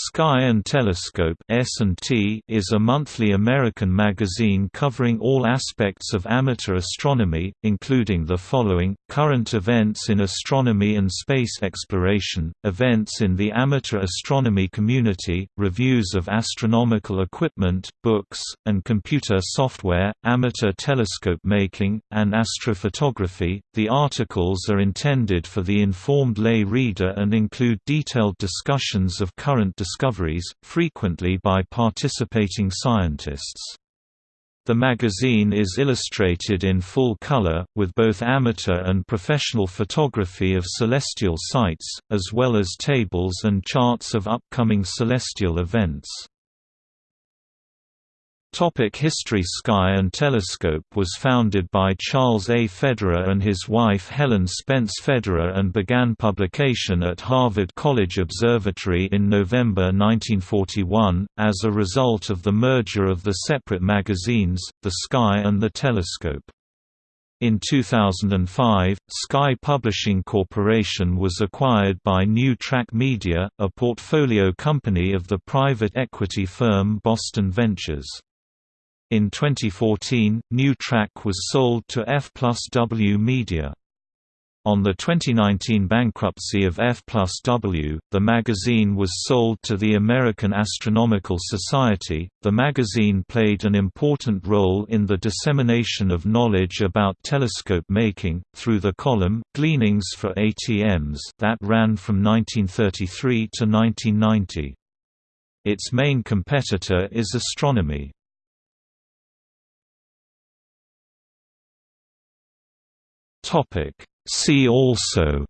Sky and Telescope S&T is a monthly American magazine covering all aspects of amateur astronomy, including the following, current events in astronomy and space exploration, events in the amateur astronomy community, reviews of astronomical equipment, books, and computer software, amateur telescope making, and astrophotography. The articles are intended for the informed lay reader and include detailed discussions of current discoveries, frequently by participating scientists. The magazine is illustrated in full color, with both amateur and professional photography of celestial sights, as well as tables and charts of upcoming celestial events. Topic History Sky and Telescope was founded by Charles A. Federer and his wife Helen Spence Federer and began publication at Harvard College Observatory in November 1941, as a result of the merger of the separate magazines, The Sky and The Telescope. In 2005, Sky Publishing Corporation was acquired by New Track Media, a portfolio company of the private equity firm Boston Ventures. In 2014, New Track was sold to F plus W Media. On the 2019 bankruptcy of F plus W, the magazine was sold to the American Astronomical Society. The magazine played an important role in the dissemination of knowledge about telescope making, through the column, Gleanings for ATMs, that ran from 1933 to 1990. Its main competitor is Astronomy. Topic. See also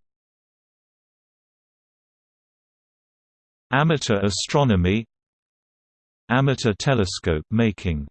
Amateur astronomy Amateur telescope making